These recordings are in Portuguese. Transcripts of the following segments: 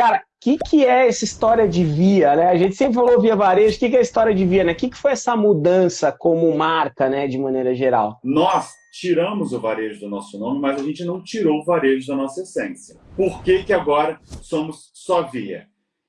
Cara, o que, que é essa história de Via, né? A gente sempre falou Via Varejo, o que, que é a história de Via, né? O que, que foi essa mudança como marca, né, de maneira geral? Nós tiramos o varejo do nosso nome, mas a gente não tirou o varejo da nossa essência. Por que, que agora somos só Via?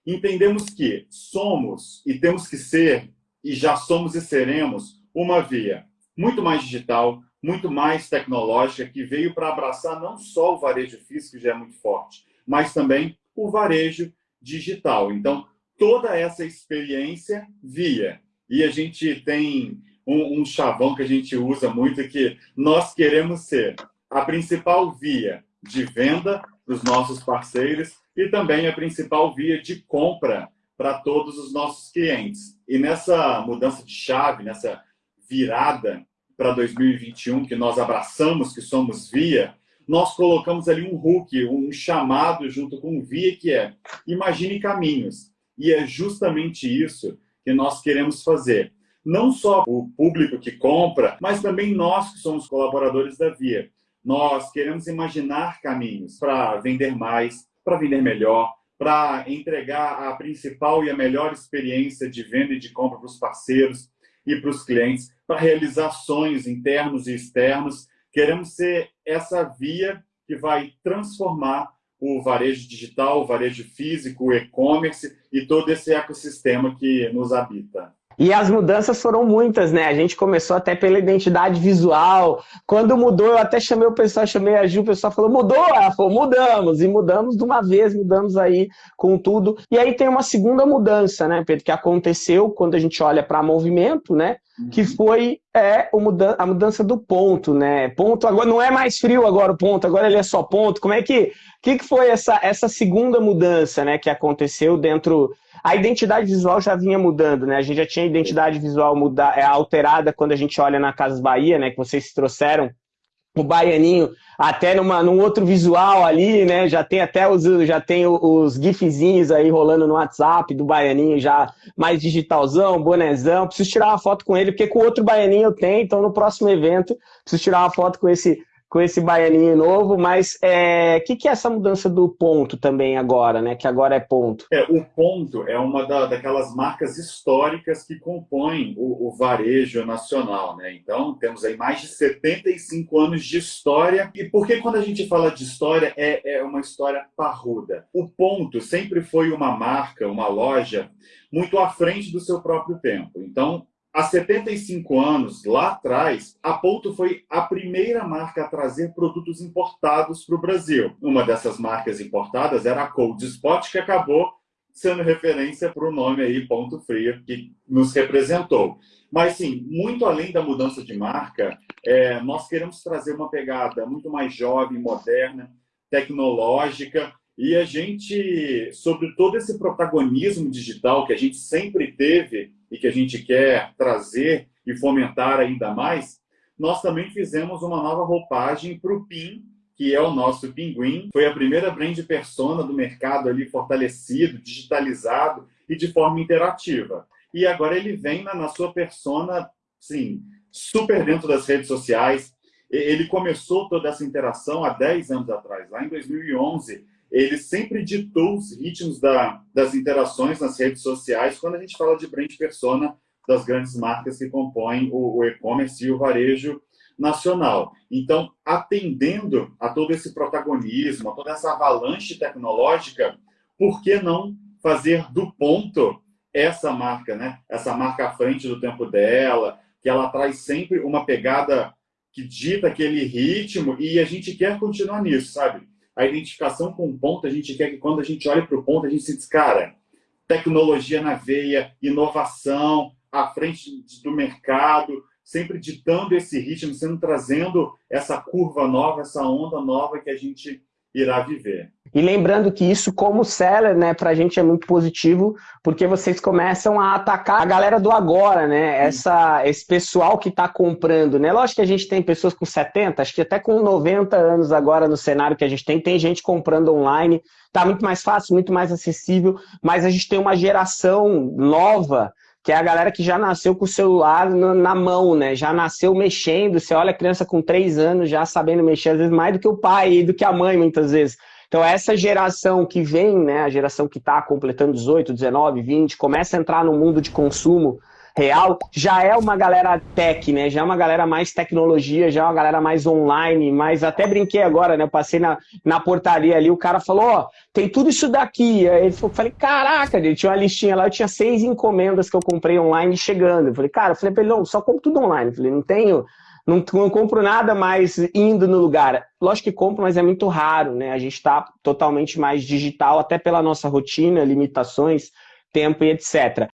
Entendemos que somos e temos que ser, e já somos e seremos, uma Via muito mais digital, muito mais tecnológica, que veio para abraçar não só o varejo físico, que já é muito forte, mas também o varejo digital. Então, toda essa experiência via. E a gente tem um, um chavão que a gente usa muito, que nós queremos ser a principal via de venda para os nossos parceiros e também a principal via de compra para todos os nossos clientes. E nessa mudança de chave, nessa virada para 2021, que nós abraçamos que somos via, nós colocamos ali um hook, um chamado junto com o via, que é imagine caminhos. E é justamente isso que nós queremos fazer. Não só o público que compra, mas também nós que somos colaboradores da Via. Nós queremos imaginar caminhos para vender mais, para vender melhor, para entregar a principal e a melhor experiência de venda e de compra para os parceiros e para os clientes, para realizar sonhos internos e externos Queremos ser essa via que vai transformar o varejo digital, o varejo físico, o e-commerce e todo esse ecossistema que nos habita. E as mudanças foram muitas, né? A gente começou até pela identidade visual. Quando mudou, eu até chamei o pessoal, chamei a Ju, o pessoal falou, mudou? Ela falou, mudamos. E mudamos de uma vez, mudamos aí com tudo. E aí tem uma segunda mudança, né, Pedro, que aconteceu quando a gente olha para movimento, né? Que uhum. foi é, a mudança do ponto, né? Ponto agora não é mais frio agora o ponto, agora ele é só ponto. Como é que que, que foi essa, essa segunda mudança, né, que aconteceu dentro a identidade visual já vinha mudando, né? A gente já tinha identidade visual muda, é, alterada quando a gente olha na Casas Bahia, né? Que vocês trouxeram o baianinho até numa, num outro visual ali, né? Já tem até os, já tem os gifzinhos aí rolando no WhatsApp do baianinho já mais digitalzão, bonezão. Preciso tirar uma foto com ele, porque com outro baianinho eu tenho, então no próximo evento preciso tirar uma foto com esse com esse baianinho novo, mas o é, que, que é essa mudança do ponto também agora, né? Que agora é ponto. É, o ponto é uma da, daquelas marcas históricas que compõem o, o, varejo nacional, né? Então, temos aí mais de 75 anos de história. E por que quando a gente fala de história, é, é uma história parruda? O ponto sempre foi uma marca, uma loja, muito à frente do seu próprio tempo. Então, Há 75 anos, lá atrás, a Ponto foi a primeira marca a trazer produtos importados para o Brasil. Uma dessas marcas importadas era a Cold Spot, que acabou sendo referência para o nome aí, Ponto Frio, que nos representou. Mas, sim, muito além da mudança de marca, é, nós queremos trazer uma pegada muito mais jovem, moderna, tecnológica, e a gente, sobre todo esse protagonismo digital que a gente sempre teve e que a gente quer trazer e fomentar ainda mais, nós também fizemos uma nova roupagem para o PIN, que é o nosso Pinguim. Foi a primeira brand persona do mercado ali fortalecido, digitalizado e de forma interativa. E agora ele vem na, na sua persona, sim, super dentro das redes sociais. Ele começou toda essa interação há 10 anos atrás, lá em 2011 ele sempre ditou os ritmos da, das interações nas redes sociais quando a gente fala de brand persona das grandes marcas que compõem o, o e-commerce e o varejo nacional. Então, atendendo a todo esse protagonismo, a toda essa avalanche tecnológica, por que não fazer do ponto essa marca, né? Essa marca à frente do tempo dela, que ela traz sempre uma pegada que dita aquele ritmo e a gente quer continuar nisso, sabe? A identificação com o ponto, a gente quer que quando a gente olha para o ponto, a gente se diz, cara, tecnologia na veia, inovação, à frente do mercado, sempre ditando esse ritmo, sempre trazendo essa curva nova, essa onda nova que a gente irá viver. E lembrando que isso, como seller, né, pra gente é muito positivo, porque vocês começam a atacar a galera do agora, né? Essa, esse pessoal que está comprando, né? Lógico que a gente tem pessoas com 70, acho que até com 90 anos agora no cenário que a gente tem, tem gente comprando online, tá muito mais fácil, muito mais acessível, mas a gente tem uma geração nova que é a galera que já nasceu com o celular na mão, né? Já nasceu mexendo. Você olha a criança com três anos já sabendo mexer, às vezes mais do que o pai e do que a mãe, muitas vezes. Então, essa geração que vem, né, a geração que está completando 18, 19, 20, começa a entrar no mundo de consumo real, já é uma galera tech, né? Já é uma galera mais tecnologia, já é uma galera mais online, mas até brinquei agora, né? Eu passei na, na portaria ali, o cara falou, ó, oh, tem tudo isso daqui. Aí eu falei, caraca, ele tinha uma listinha lá, eu tinha seis encomendas que eu comprei online chegando. Eu falei, cara, eu falei pra ele, só compro tudo online. Eu falei, não tenho, não, não compro nada mais indo no lugar. Lógico que compro, mas é muito raro, né? A gente está totalmente mais digital, até pela nossa rotina, limitações tempo e etc.